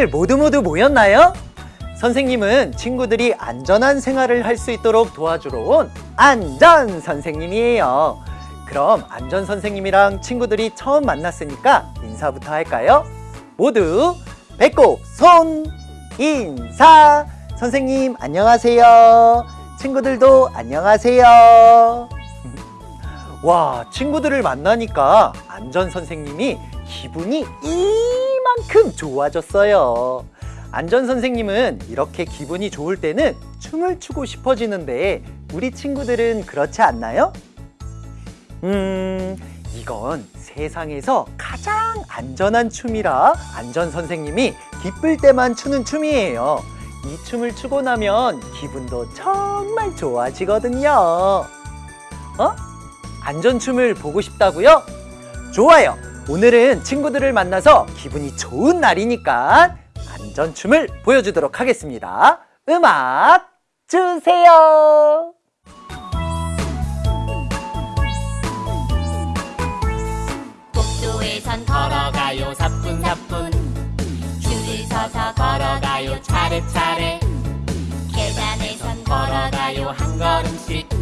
친구들 모두 모두 모였나요? 선생님은 친구들이 안전한 생활을 할 수 있도록 도와주러 온 안전 선생님이에요. 그럼 안전 선생님이랑 친구들이 처음 만났으니까 인사부터 할까요? 모두 배꼽 손 인사 선생님 안녕하세요. 친구들도 안녕하세요. 와 친구들을 만나니까 안전 선생님이 기분이 이 만큼 좋아졌어요. 안전 선생님은 이렇게 기분이 좋을 때는 춤을 추고 싶어지는데 우리 친구들은 그렇지 않나요? 음, 이건 세상에서 가장 안전한 춤이라 안전 선생님이 기쁠 때만 추는 춤이에요. 이 춤을 추고 나면 기분도 정말 좋아지거든요. 어? 안전춤을 보고 싶다고요? 좋아요. 오늘은 친구들을 만나서 기분이 좋은 날이니까 안전춤을 보여주도록 하겠습니다. 음악 주세요. 복도에선 걸어가요. 사뿐사뿐. 줄을 서서 걸어가요. 차례차례. 계단에선 걸어가요. 한 걸음씩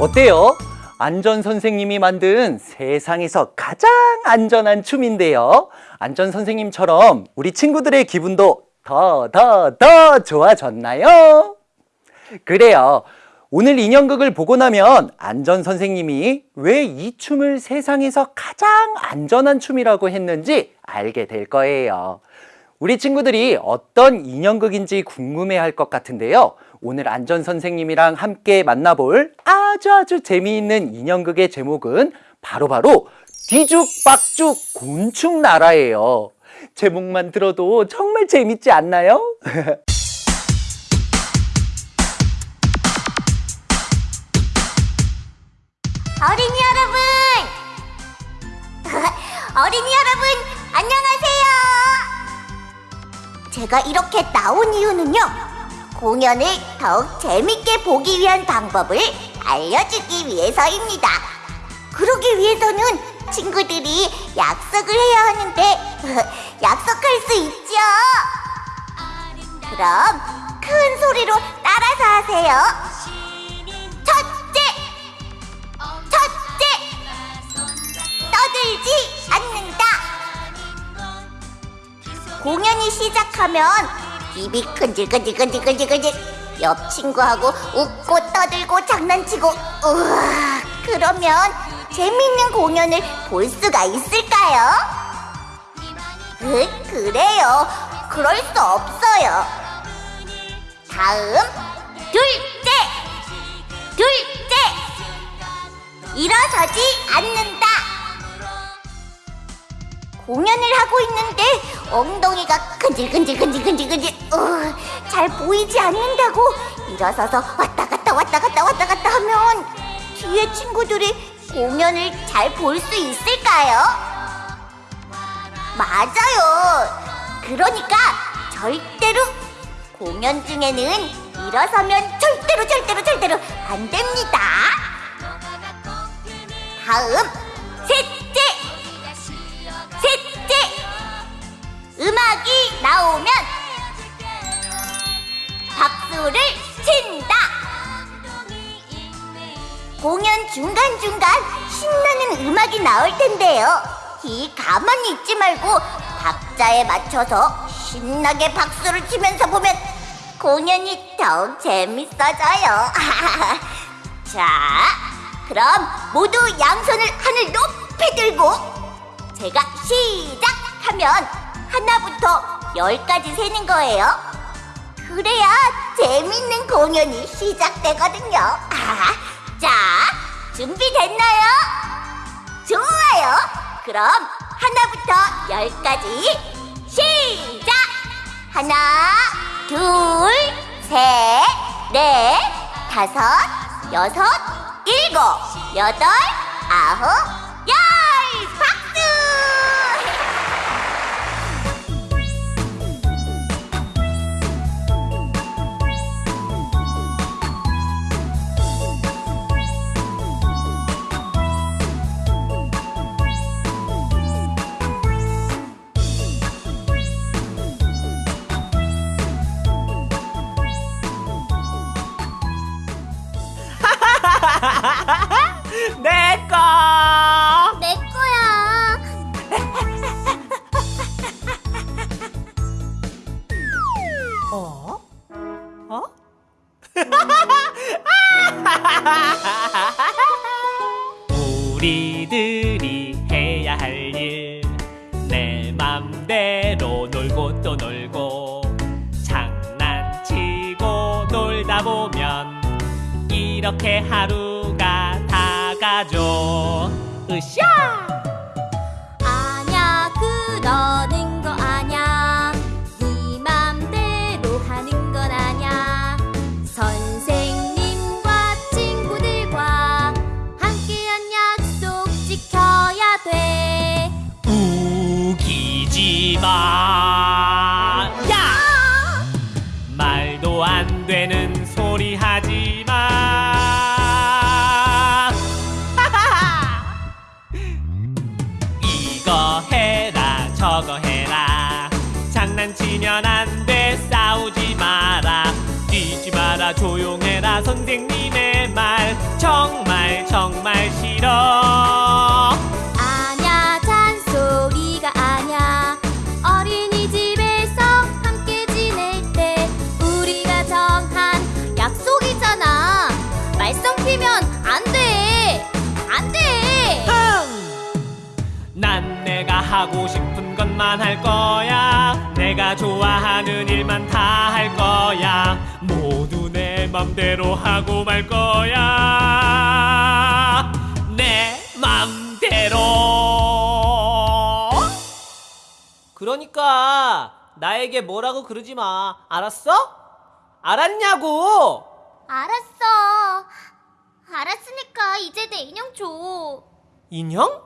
어때요? 안전 선생님이 만든 세상에서 가장 안전한 춤인데요. 안전 선생님처럼 우리 친구들의 기분도 더, 더, 더 좋아졌나요? 그래요. 오늘 인형극을 보고 나면 안전 선생님이 왜 이 춤을 세상에서 가장 안전한 춤이라고 했는지 알게 될 거예요. 우리 친구들이 어떤 인형극인지 궁금해 할 것 같은데요. 오늘 안전 선생님이랑 함께 만나볼 아주 아주 재미있는 인형극의 제목은 바로 바로 뒤죽박죽 곤충 나라예요. 제목만 들어도 정말 재밌지 않나요? 어린이 여러분! 어린이 여러분, 안녕하세요! 제가 이렇게 나온 이유는요, 공연을 더욱 재밌게 보기 위한 방법을 알려주기 위해서입니다. 그러기 위해서는 친구들이 약속을 해야 하는데, 약속할 수 있죠? 그럼 큰 소리로 따라서 하세요. 첫째! 첫째! 떠들지 않는다. 공연이 시작하면 입이 근질근질근질근질근질 옆 친구하고 웃고 떠들고 장난치고 우와 그러면 재밌는 공연을 볼 수가 있을까요? 으, 그래요. 그럴 수 없어요. 다음 둘째 둘째 일어서지 않는다. 공연을 하고 있는데 엉덩이가 근질근질근질근질근질 어, 잘 보이지 않는다고 일어서서 왔다 갔다 왔다 갔다 왔다 갔다 하면 뒤에 친구들이 공연을 잘 볼 수 있을까요? 맞아요. 그러니까 절대로 공연 중에는 일어서면 절대로 절대로 절대로 안 됩니다. 다음 셋 음악이 나오면 박수를 친다. 공연 중간중간 신나는 음악이 나올 텐데요. 이 가만히 있지 말고 박자에 맞춰서 신나게 박수를 치면서 보면 공연이 더욱 재밌어져요. 자 그럼 모두 양손을 하늘 높이 들고 제가 시작하면 하나부터 열까지 세는 거예요. 그래야 재밌는 공연이 시작되거든요. 아, 자, 준비됐나요? 좋아요. 그럼 하나부터 열까지 시작! 하나, 둘, 셋, 넷, 다섯, 여섯, 일곱, 여덟, 아홉, 열! 박수! 하고 싶은 것만 할 거야. 내가 좋아하는 일만 다 할 거야. 모두 내 맘대로 하고 말 거야. 내 맘대로. 그러니까 나에게 뭐라고 그러지 마. 알았어? 알았냐고? 알았어 알았으니까 이제 내 인형 줘 인형?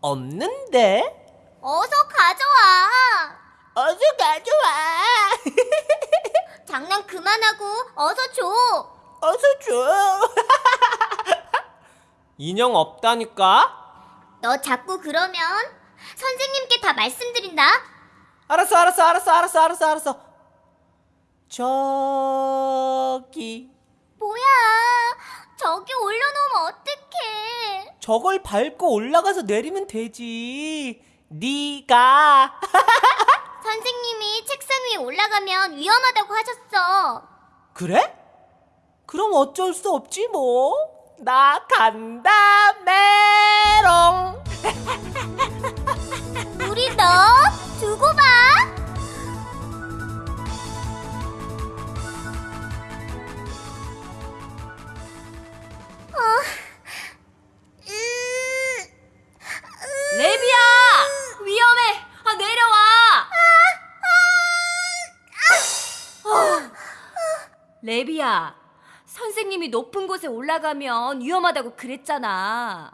없는데? 어서 가져와 어서 가져와. 장난 그만하고 어서 줘 어서 줘. 인형 없다니까? 너 자꾸 그러면 선생님께 다 말씀드린다 알았어, 알았어, 알았어, 알았어, 알았어, 알았어. 저기 뭐야 저기 올려놓으면 어떡해 저걸 밟고 올라가서 내리면 되지. 네가 선생님이 책상 위에 올라가면 위험하다고 하셨어. 그래? 그럼 어쩔 수 없지 뭐. 나 간다 메롱. 우리 너 두고 봐. 레비야! 위험해! 아, 내려와! 어. 레비야, 선생님이 높은 곳에 올라가면 위험하다고 그랬잖아.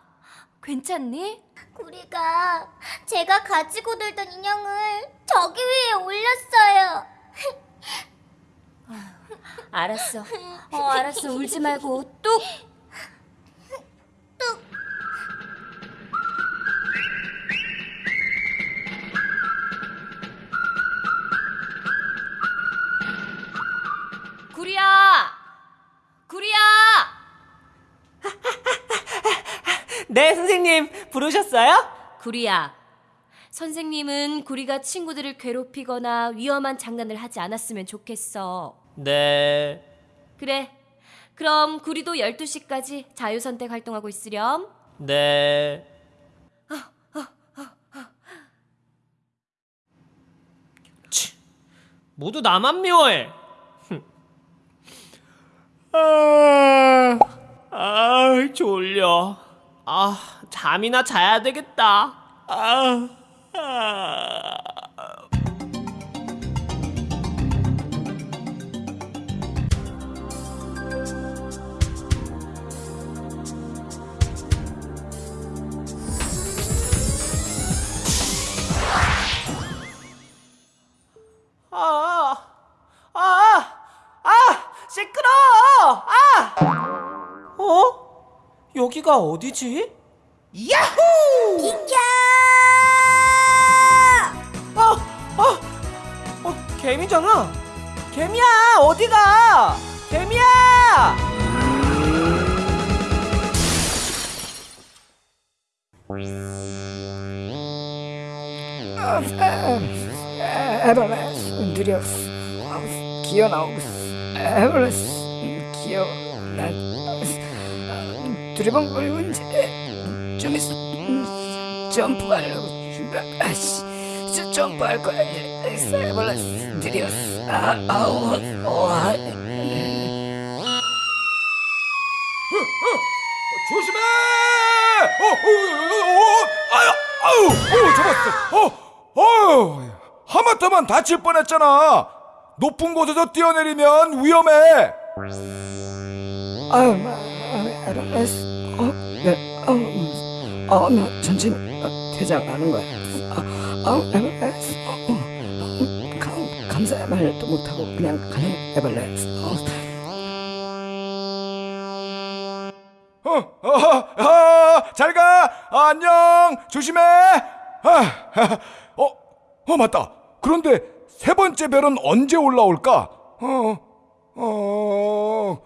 괜찮니? 우리가 제가 가지고 놀던 인형을 저기 위에 올렸어요. 알았어. 어, 알았어. 울지 말고 뚝! 네, 선생님 부르셨어요? 구리야. 선생님은 구리가 친구들을 괴롭히거나 위험한 장난을 하지 않았으면 좋겠어. 네. 그래. 그럼 구리도 12시까지 자유선택 활동하고 있으렴. 네. 치, 모두 나만 미워해. 아, 아, 졸려. 아, 잠이나 자야 되겠다. 아, 아. 아, 아, 아, 시끄러! 아! 어? 여기가 어디지? 야호! 비켜! 아, 아, 어, 개미잖아. 개미야, 어디가? 개미야! Dios, 마우스 기어 나오고스 에버레스 기어 난 음, 두리번거리고 이제 좀 있어 음, 점프하려고 아씨 저 점프할 거야 에버레스 느렸어 아 아우 와 조심해! 어, 어, 어, 어, 아유, 아유, 어, 잡았어. 어, 어, 하마터면 다칠 뻔했잖아. 높은 곳에서 뛰어내리면 위험해. 아유 마 에버레스 어네 어 어 나 천천히 어, 퇴장하는 거야 아, 아우 에버레스 어, 어, 음, 감, 감사의 말도 못하고 그냥 가는 에버레스 어. 어, 어, 어, 잘 가. 아, 안녕. 조심해. 아, 어, 어, 맞다. 그런데 세 번째 별은 언제 올라올까? 어, 어,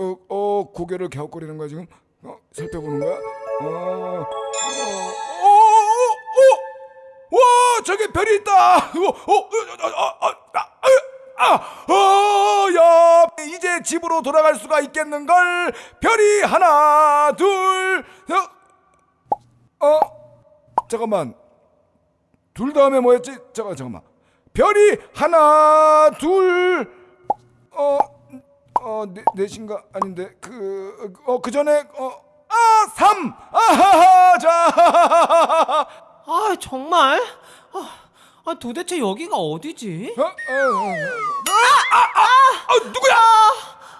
어, 어, 고개를 갸웃거리는 거야 지금? 어, 살펴보는 거야? 어, 어, 어, 어, 어, 와, 저기 별이 있다. 어, 어, 어, 어, 어, 아, 아, 어, 야, 이제 집으로 돌아갈 수가 있겠는걸? 별이 하나, 둘, 어, 어, 잠깐만. 둘 다음에 뭐였지? 잠깐, 잠깐만. 별이 하나, 둘, 어, 어, 네, 넷인가? 아닌데, 그, 어, 그 전에, 어, 아, 삼! 아하하, 자, 아 정말? 아, 아, 도대체 여기가 어디지? 어? 어, 어, 어. 아, 아, 아, 아, 누구야?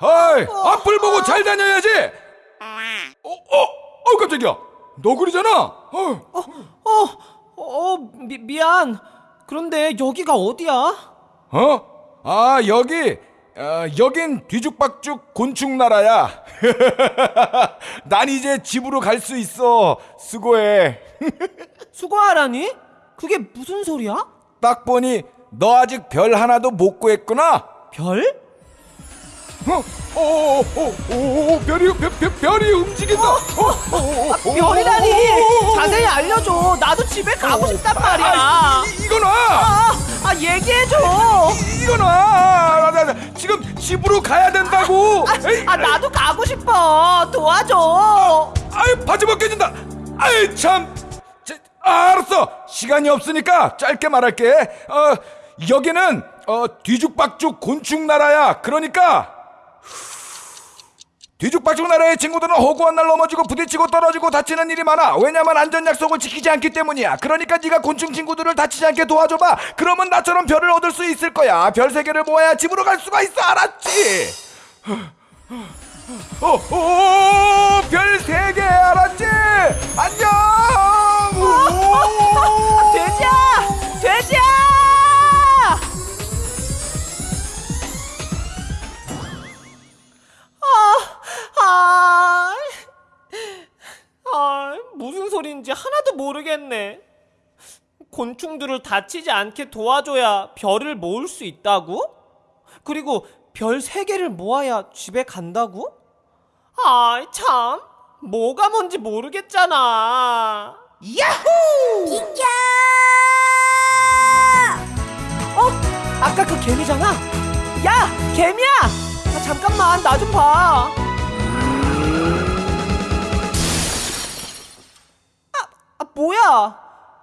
아이, 앞을 보고 잘 다녀야지. 어, 어, 어, 깜짝이야. 너구리잖아. 어, 어, 어, 미, 미안. 그런데 여기가 어디야? 어? 아, 여기, 어, 여긴 뒤죽박죽 곤충 나라야. 난 이제 집으로 갈 수 있어. 수고해. 수고하라니? 그게 무슨 소리야? 딱 보니 너 아직 별 하나도 못 구했구나. 별? 어, 어, 어, 어, 어, 별이, 별, 별, 별이 움직인다. 어, 어, 어, 어, 별이라니! 어, 어, 자세히 알려줘. 나도 집에 가고 싶단 말이야. 아, 이, 이거나. 아, 아 얘기해줘. 이거나 나, 나, 나, 지금 집으로 가야 된다고 에이, 아 나도 가고 싶어. 도와줘. 아이 바지 벗겨진다 아이 참 자, 아, 알았어 시간이 없으니까 짧게 말할게 어 여기는 어 뒤죽박죽 곤충 나라야 그러니까 뒤죽박죽 나라의 친구들은 허구한 날 넘어지고 부딪히고 떨어지고 다치는 일이 많아. 왜냐면 안전 약속을 지키지 않기 때문이야. 그러니까 네가 곤충 친구들을 다치지 않게 도와줘봐. 그러면 나처럼 별을 얻을 수 있을 거야. 별 세 개를 모아야 집으로 갈 수가 있어. 알았지? 어, 어, 어, 별세 개. 알았지? 안녕. 오. 돼지야, 돼지야. 아, 아, 아, 무슨 소린지 하나도 모르겠네. 곤충들을 다치지 않게 도와줘야 별을 모을 수 있다고? 그리고 별 세 개를 모아야 집에 간다고? 아이 참, 뭐가 뭔지 모르겠잖아. 비켜! 어? 아까 그 개미잖아? 야! 개미야! 아, 잠깐만 나 좀 봐. 아, 아 뭐야?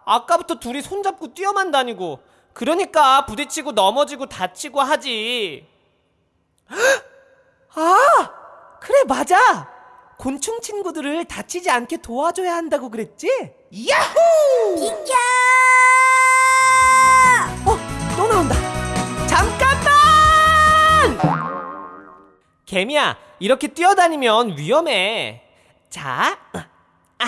아까부터 둘이 손잡고 뛰어만 다니고 그러니까 부딪히고 넘어지고 다치고 하지. 아! 그래 맞아. 곤충 친구들을 다치지 않게 도와줘야 한다고 그랬지? 비켜! 어, 또 나온다. 잠깐 개미야, 이렇게 뛰어다니면 위험해. 자, 아,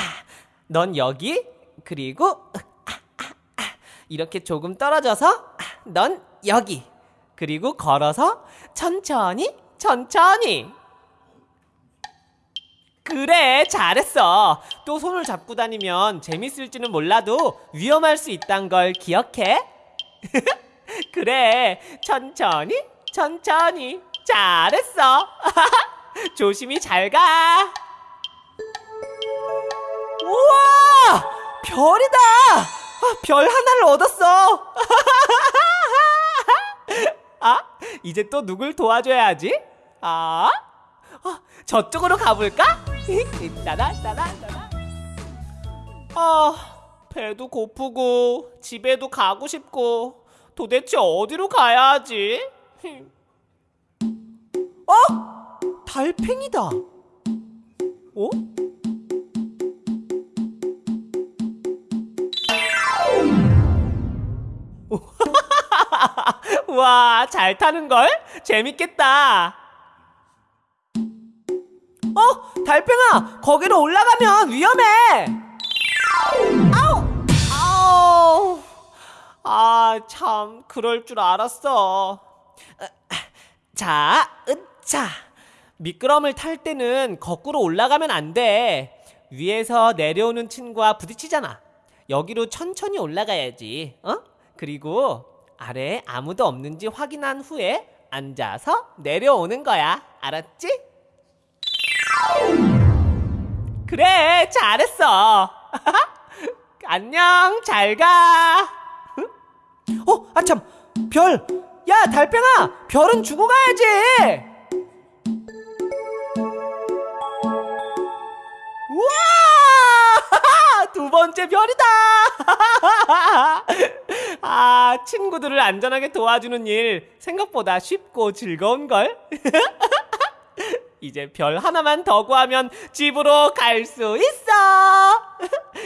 넌 여기, 그리고 아, 아, 아, 이렇게 조금 떨어져서 아, 넌 여기, 그리고 걸어서 천천히, 천천히. 그래, 잘했어. 또 손을 잡고 다니면 재밌을지는 몰라도 위험할 수 있단 걸 기억해. 그래, 천천히, 천천히. 잘했어. 조심히 잘 가. 우와! 별이다! 아, 별 하나를 얻었어. 아, 이제 또 누굴 도와줘야지? 아, 어, 저쪽으로 가볼까? 따라 따라 따라. 아, 배도 고프고 집에도 가고 싶고 도대체 어디로 가야 하지? 어? 달팽이다. 어? 와, 잘 타는 걸? 재밌겠다. 어, 달팽아, 거기로 올라가면 위험해. 아우, 아우. 아, 참, 그럴 줄 알았어. 자, 으차. 미끄럼을 탈 때는 거꾸로 올라가면 안 돼. 위에서 내려오는 친구와 부딪히잖아. 여기로 천천히 올라가야지. 어? 그리고 아래에 아무도 없는지 확인한 후에 앉아서 내려오는 거야. 알았지? 그래, 잘했어. 안녕, 잘 가. 어, 아참, 별. 야, 달팽아, 별은 주고 가야지. 우와! 두 번째 별이다! 아, 친구들을 안전하게 도와주는 일 생각보다 쉽고 즐거운걸? 이제 별 하나만 더 구하면 집으로 갈 수 있어!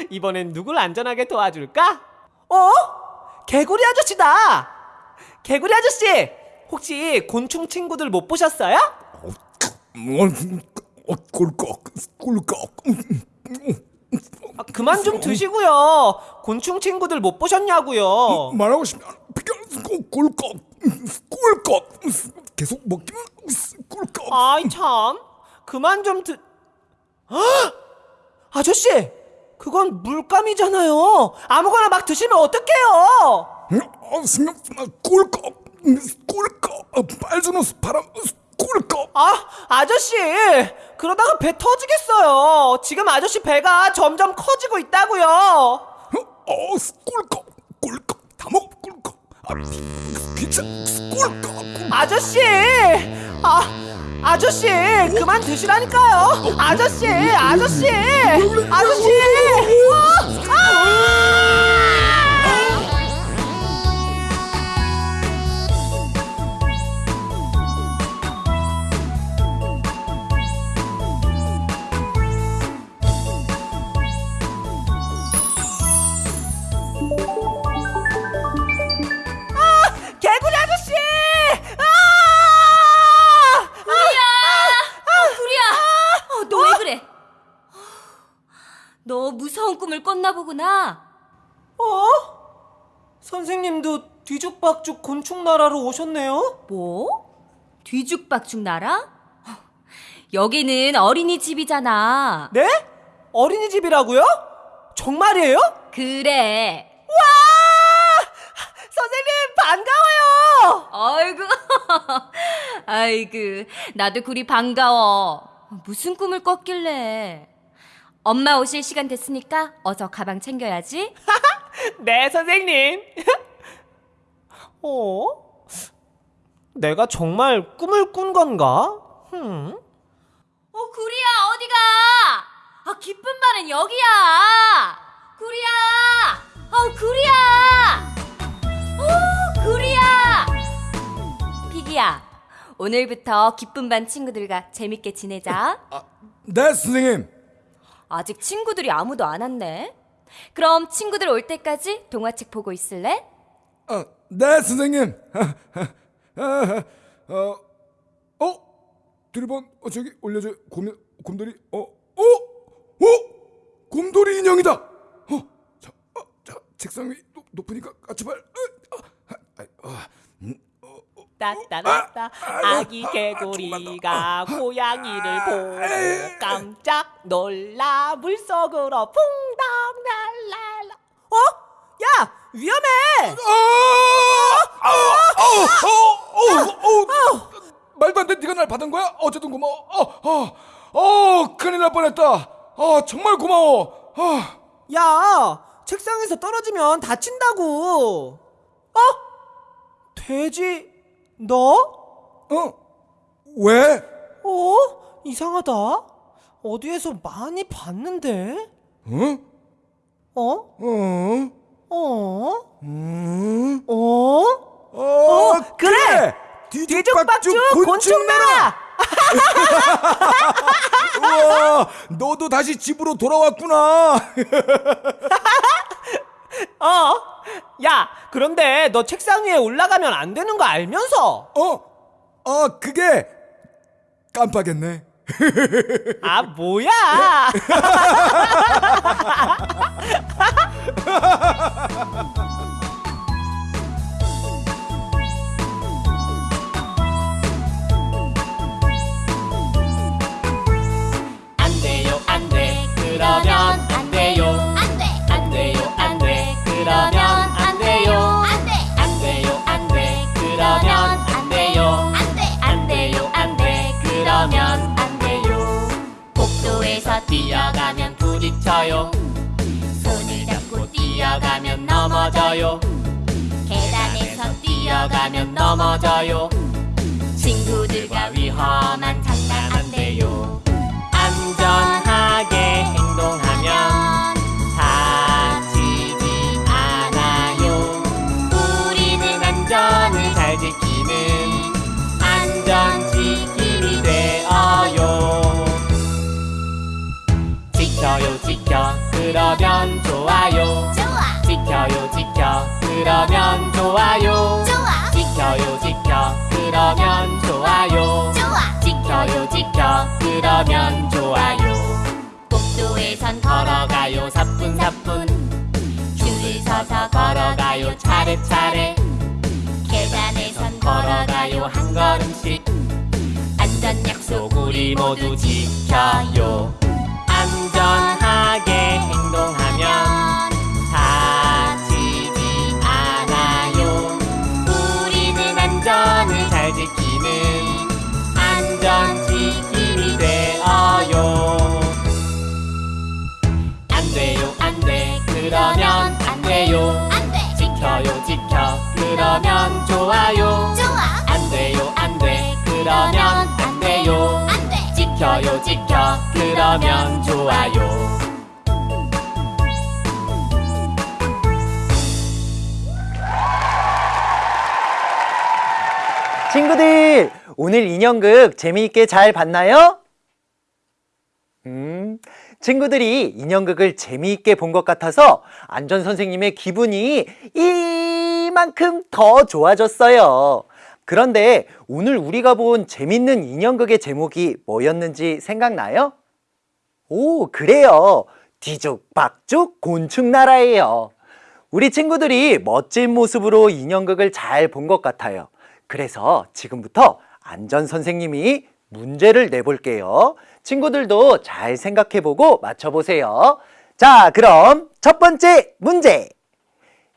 이번엔 누굴 안전하게 도와줄까? 어? 개구리 아저씨다! 개구리 아저씨! 혹시 곤충 친구들 못 보셨어요? 어, 꿀꺽, 꿀꺽. 아, 그만 좀 드시고요. 곤충 친구들 못 보셨냐고요. 말하고 싶으면 꿀꺽, 꿀꺽. 계속 먹기만 꿀꺽. 아이 참. 그만 좀 드. 헉! 아저씨, 그건 물감이잖아요. 아무거나 막 드시면 어떡해요? 어, 꿀꺽, 꿀꺽. 어, 빨주노스 바람, 꿀꺽. 아, 아저씨, 그러다가 배 터지겠어요. 지금 아저씨 배가 점점 커지고 있다고요. 어, 꿀꺽, 꿀꺽. 다 먹어, 꿀꺽. 아, 귀찮, 꿀꺽. 아저씨, 아, 아저씨, 그만 드시라니까요. 아저씨, 아저씨, 아저씨. 어, 아! 꿈을 꿨나 보구나. 어? 선생님도 뒤죽박죽 곤충 나라로 오셨네요? 뭐? 뒤죽박죽 나라? 여기는 어린이집이잖아. 네? 어린이집이라고요? 정말이에요? 그래. 와! 선생님 반가워요! 아이고, 아이고, 나도 구리 반가워. 무슨 꿈을 꿨길래? 엄마 오실 시간 됐으니까 어서 가방 챙겨야지. 네, 선생님. 어? 내가 정말 꿈을 꾼 건가? 흠. 어, 구리야, 어디가? 아, 기쁜 말은 여기야. 구리야! 어, 구리야! 어, 구리야! 피기야, 오늘부터 기쁜 반 친구들과 재밌게 지내자. 네, 선생님. 아직 친구들이 아무도 안 왔네. 그럼 친구들 올 때까지 동화책 보고 있을래? 어, 네, 선생님. 어, 어, 드리번, 어, 저기 올려줘. 곰, 곰돌이, 어, 어, 어, 곰돌이 인형이다. 어, 자, 어, 자, 책상 위 높, 높으니까 까치발. 어, 어, 어, 따따따따 아기 개구리가 고양이를 보고 깜짝 놀라 물속으로 퐁당 날랄라 어? 야 위험해 아, 아, 어, 어, 어, 어, 말도 안 돼. 네가 날 받은 거야? 어쨌든 고마워. 어, 어, 어, 큰일 날 뻔했다. 어, 정말 고마워. 어. 야 책상에서 떨어지면 다친다고 어? 돼지 너? 어? 왜? 어? 이상하다. 어디에서 많이 봤는데? 어? 어? 어? 어? 음? 어? 어, 그래! 뒤죽박죽 곤충나라! 우와, 너도 다시 집으로 돌아왔구나. 어? 야, 그런데 너 책상 위에 올라가면 안 되는 거 알면서? 어? 아, 그게 깜빡했네. 아, 뭐야? 넘어져요. 계단에서 뛰어가면 넘어져요. 친구들과 위험한 장난 안 돼요. 안전하게 행동하면 다치지 않아요. 우리는 안전을 잘 지키는 안전지킴이 되어요. 지켜요 지켜. 그러면 좋아요. 좋아. 지켜요 지켜. 그러면 좋아요. 좋아. 지켜요 지켜. 그러면 좋아요. 좋아. 지켜요 지켜. 그러면 좋아요. 복도에선 걸어가요 사뿐사뿐. 줄을 서서 걸어가요 차례차례. 계단에선 걸어가요 한 걸음씩. 안전 약속 우리 모두 지켜요 그러면 좋아요 좋아. 안 돼요 안 돼 그러면 안 돼요 안 돼. 지켜요 지켜 그러면 좋아요 친구들, 오늘 인형극 재미있게 잘 봤나요? 음, 친구들이 인형극을 재미있게 본 것 같아서 안전 선생님의 기분이 이만큼 더 좋아졌어요. 그런데 오늘 우리가 본 재밌는 인형극의 제목이 뭐였는지 생각나요? 오, 그래요. 뒤죽박죽 곤충나라예요. 우리 친구들이 멋진 모습으로 인형극을 잘 본 것 같아요. 그래서 지금부터 안전 선생님이 문제를 내볼게요. 친구들도 잘 생각해보고 맞춰보세요. 자, 그럼 첫 번째 문제.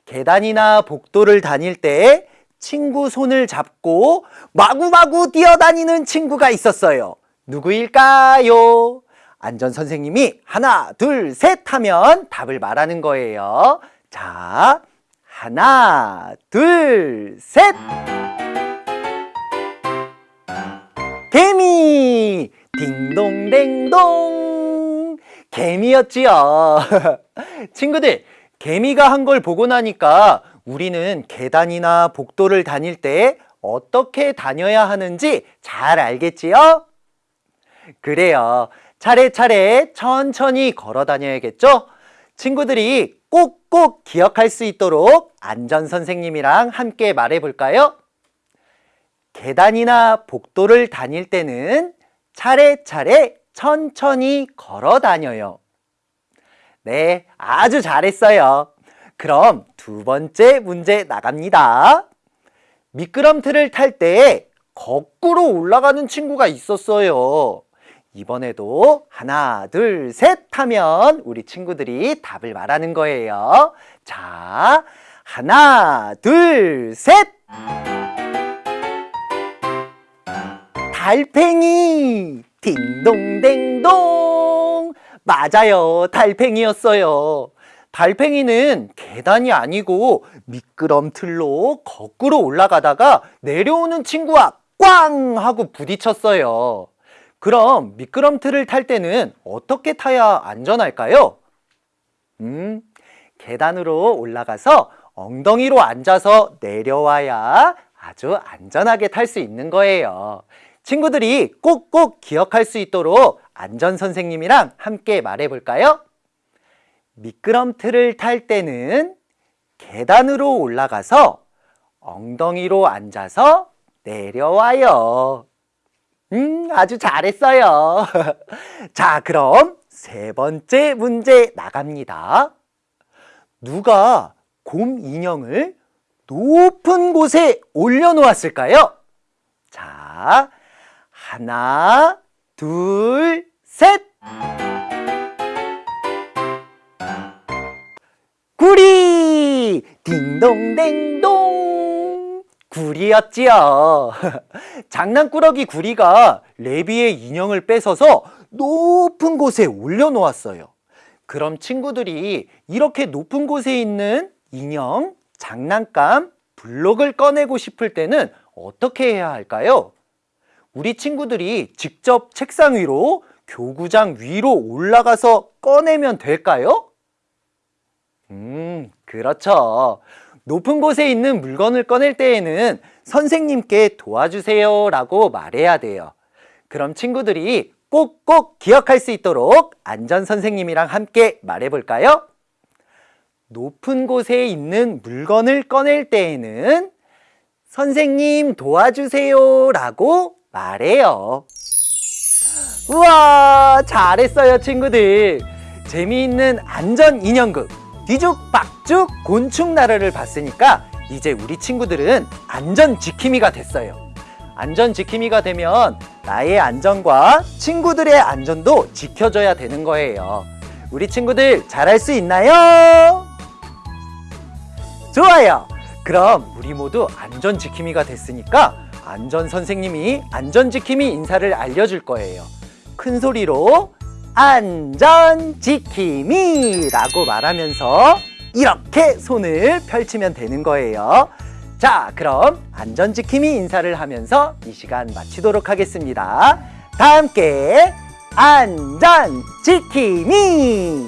계단이나 복도를 다닐 때 친구 손을 잡고 마구마구 뛰어다니는 친구가 있었어요. 누구일까요? 안전 선생님이 하나, 둘, 셋 하면 답을 말하는 거예요. 자, 하나, 둘, 셋! 개미! 딩동댕동! 개미였지요. 친구들, 개미가 한 걸 보고 나니까 우리는 계단이나 복도를 다닐 때 어떻게 다녀야 하는지 잘 알겠지요? 그래요. 차례차례 천천히 걸어 다녀야겠죠? 친구들이 꼭꼭 기억할 수 있도록 안전 선생님이랑 함께 말해 볼까요? 계단이나 복도를 다닐 때는 차례차례 천천히 걸어 다녀요. 네, 아주 잘했어요. 그럼 두 번째 문제 나갑니다. 미끄럼틀을 탈 때 거꾸로 올라가는 친구가 있었어요. 이번에도 하나, 둘, 셋 하면 우리 친구들이 답을 말하는 거예요. 자, 하나, 둘, 셋! 달팽이! 딩동댕동! 맞아요. 달팽이였어요. 달팽이는 계단이 아니고 미끄럼틀로 거꾸로 올라가다가 내려오는 친구와 꽝 하고 부딪혔어요. 그럼 미끄럼틀을 탈 때는 어떻게 타야 안전할까요? 음, 계단으로 올라가서 엉덩이로 앉아서 내려와야 아주 안전하게 탈 수 있는 거예요. 친구들이 꼭꼭 기억할 수 있도록 안전 선생님이랑 함께 말해 볼까요? 미끄럼틀을 탈 때는 계단으로 올라가서 엉덩이로 앉아서 내려와요. 음, 아주 잘했어요. 자, 그럼 세 번째 문제 나갑니다. 누가 곰 인형을 높은 곳에 올려놓았을까요? 자, 하나, 둘, 셋! 구리! 딩동댕동! 구리였지요. 장난꾸러기 구리가 레비의 인형을 뺏어서 높은 곳에 올려놓았어요. 그럼 친구들이 이렇게 높은 곳에 있는 인형, 장난감, 블록을 꺼내고 싶을 때는 어떻게 해야 할까요? 우리 친구들이 직접 책상 위로 교구장 위로 올라가서 꺼내면 될까요? 음, 그렇죠. 높은 곳에 있는 물건을 꺼낼 때에는 선생님께 도와주세요 라고 말해야 돼요. 그럼 친구들이 꼭꼭 기억할 수 있도록 안전 선생님이랑 함께 말해 볼까요? 높은 곳에 있는 물건을 꺼낼 때에는 선생님 도와주세요 라고 말해요. 우와, 잘했어요, 친구들. 재미있는 안전 인형극 뒤죽박죽 곤충 나라를 봤으니까 이제 우리 친구들은 안전 지킴이가 됐어요. 안전 지킴이가 되면 나의 안전과 친구들의 안전도 지켜줘야 되는 거예요. 우리 친구들 잘할 수 있나요? 좋아요. 그럼 우리 모두 안전 지킴이가 됐으니까 안전 선생님이 안전 지킴이 인사를 알려줄 거예요. 큰 소리로 안전 지킴이 라고 말하면서 이렇게 손을 펼치면 되는 거예요. 자, 그럼 안전 지킴이 인사를 하면서 이 시간 마치도록 하겠습니다. 다 함께 안전 지킴이